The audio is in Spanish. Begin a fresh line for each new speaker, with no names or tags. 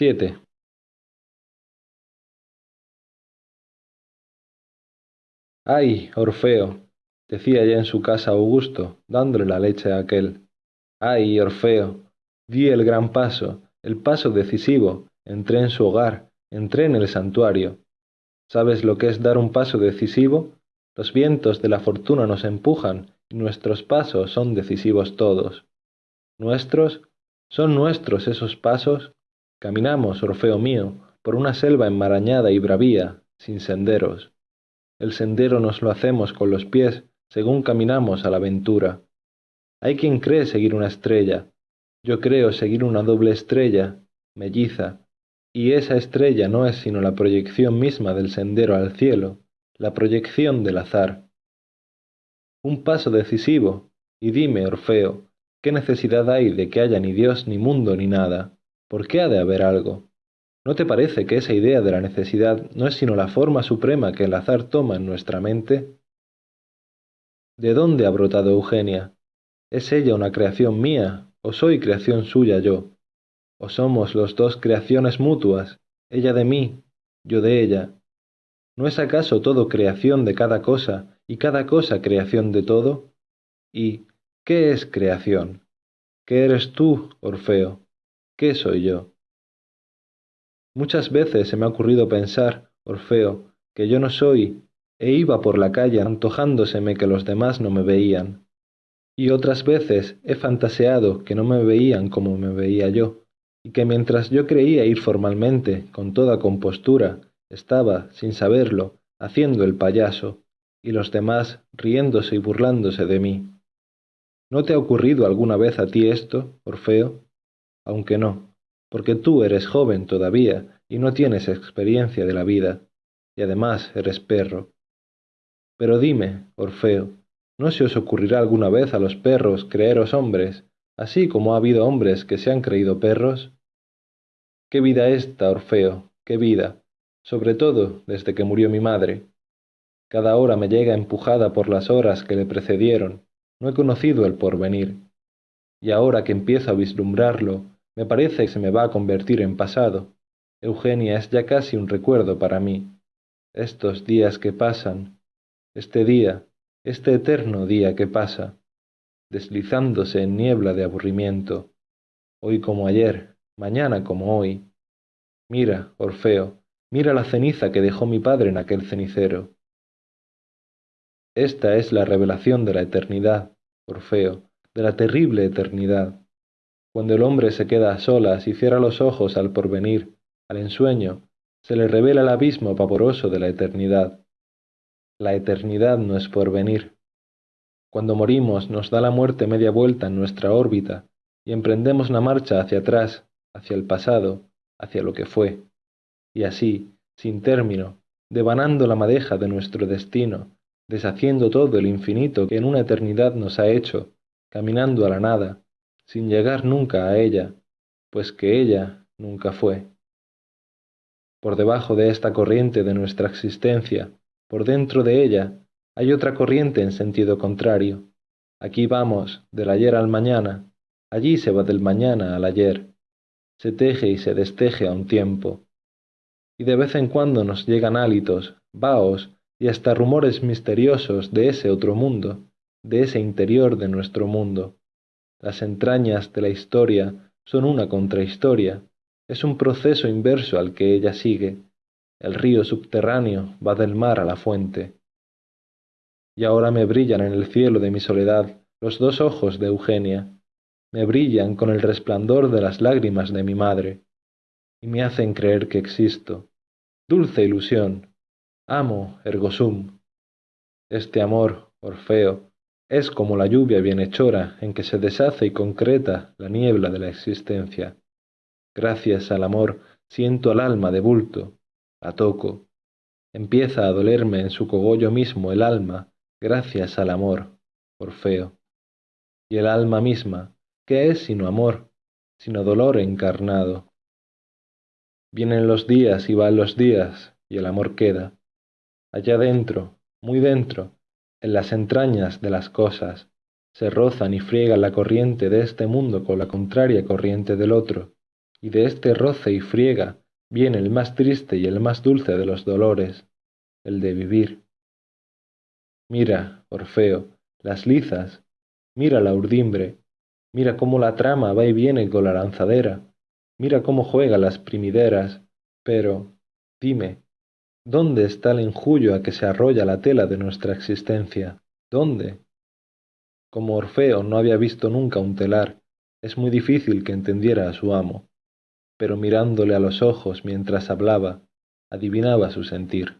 siete. ¡Ay, Orfeo! decía ya en su casa Augusto, dándole la leche a aquel. ¡Ay, Orfeo! Di el gran paso, el paso decisivo, entré en su hogar, entré en el santuario. ¿Sabes lo que es dar un paso decisivo? Los vientos de la fortuna nos empujan y nuestros pasos son decisivos todos. ¿Nuestros? ¿Son nuestros esos pasos? Caminamos, Orfeo mío, por una selva enmarañada y bravía, sin senderos. El sendero nos lo hacemos con los pies según caminamos a la aventura. Hay quien cree seguir una estrella. Yo creo seguir una doble estrella, melliza, y esa estrella no es sino la proyección misma del sendero al cielo, la proyección del azar. Un paso decisivo, y dime, Orfeo, ¿qué necesidad hay de que haya ni Dios ni mundo ni nada? ¿Por qué ha de haber algo? ¿No te parece que esa idea de la necesidad no es sino la forma suprema que el azar toma en nuestra mente? ¿De dónde ha brotado Eugenia? ¿Es ella una creación mía o soy creación suya yo? ¿O somos los dos creaciones mutuas, ella de mí, yo de ella? ¿No es acaso todo creación de cada cosa y cada cosa creación de todo? ¿Y qué es creación? ¿Qué eres tú, Orfeo? ¿Qué soy yo? Muchas veces se me ha ocurrido pensar, Orfeo, que yo no soy e iba por la calle antojándoseme que los demás no me veían. Y otras veces he fantaseado que no me veían como me veía yo, y que mientras yo creía ir formalmente, con toda compostura, estaba, sin saberlo, haciendo el payaso, y los demás riéndose y burlándose de mí. ¿No te ha ocurrido alguna vez a ti esto, Orfeo? Aunque no, porque tú eres joven todavía y no tienes experiencia de la vida, y además eres perro. Pero dime, Orfeo, ¿no se os ocurrirá alguna vez a los perros creeros hombres, así como ha habido hombres que se han creído perros? ¿Qué vida esta, Orfeo? ¿Qué vida? Sobre todo desde que murió mi madre. Cada hora me llega empujada por las horas que le precedieron. No he conocido el porvenir. Y ahora que empiezo a vislumbrarlo, me parece que se me va a convertir en pasado. Eugenia es ya casi un recuerdo para mí. Estos días que pasan, este día, este eterno día que pasa, deslizándose en niebla de aburrimiento, hoy como ayer, mañana como hoy. Mira, Orfeo, mira la ceniza que dejó mi padre en aquel cenicero. Esta es la revelación de la eternidad, Orfeo, de la terrible eternidad. Cuando el hombre se queda a solas y cierra los ojos al porvenir, al ensueño, se le revela el abismo pavoroso de la eternidad. La eternidad no es por venir. Cuando morimos nos da la muerte media vuelta en nuestra órbita y emprendemos una marcha hacia atrás, hacia el pasado, hacia lo que fue, y así, sin término, devanando la madeja de nuestro destino, deshaciendo todo el infinito que en una eternidad nos ha hecho, caminando a la nada, sin llegar nunca a ella, pues que ella nunca fue. Por debajo de esta corriente de nuestra existencia, por dentro de ella hay otra corriente en sentido contrario. Aquí vamos, del ayer al mañana, allí se va del mañana al ayer. Se teje y se desteje a un tiempo. Y de vez en cuando nos llegan hálitos, vaos y hasta rumores misteriosos de ese otro mundo, de ese interior de nuestro mundo. Las entrañas de la historia son una contrahistoria, es un proceso inverso al que ella sigue, el río subterráneo va del mar a la fuente. Y ahora me brillan en el cielo de mi soledad los dos ojos de Eugenia, me brillan con el resplandor de las lágrimas de mi madre, y me hacen creer que existo. Dulce ilusión. Amo, ergo sum. Este amor, Orfeo, es como la lluvia bienhechora en que se deshace y concreta la niebla de la existencia. Gracias al amor siento al alma de bulto, la toco. Empieza a dolerme en su cogollo mismo el alma, gracias al amor, Orfeo. Y el alma misma, ¿qué es sino amor, sino dolor encarnado? Vienen los días y van los días, y el amor queda. Allá dentro, muy dentro, en las entrañas de las cosas, se rozan y friegan la corriente de este mundo con la contraria corriente del otro, y de este roce y friega viene el más triste y el más dulce de los dolores, el de vivir. Mira, Orfeo, las lizas, mira la urdimbre, mira cómo la trama va y viene con la lanzadera, mira cómo juega las primideras, pero, dime, ¿dónde está el enjullo a que se arrolla la tela de nuestra existencia? ¿Dónde? Como Orfeo no había visto nunca un telar, es muy difícil que entendiera a su amo, pero mirándole a los ojos mientras hablaba, adivinaba su sentir.